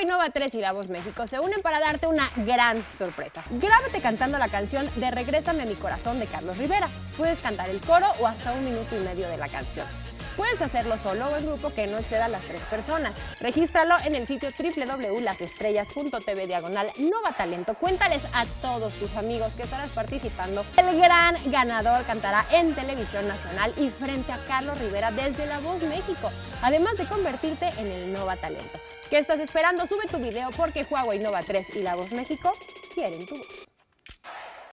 Huawei Nova 3 y La Voz México se unen para darte una gran sorpresa. Grábate cantando la canción de Regrésame a mi corazón de Carlos Rivera. Puedes cantar el coro o hasta un minuto y medio de la canción. Puedes hacerlo solo o en grupo que no exceda las tres personas. Regístralo en el sitio www.lasestrellas.tv diagonal Nova Talento. Cuéntales a todos tus amigos que estarás participando. El gran ganador cantará en televisión nacional y frente a Carlos Rivera desde La Voz México, además de convertirte en el Nova Talento. ¿Qué estás esperando? Sube tu video porque Huawei Nova 3 y La Voz México quieren tu voz.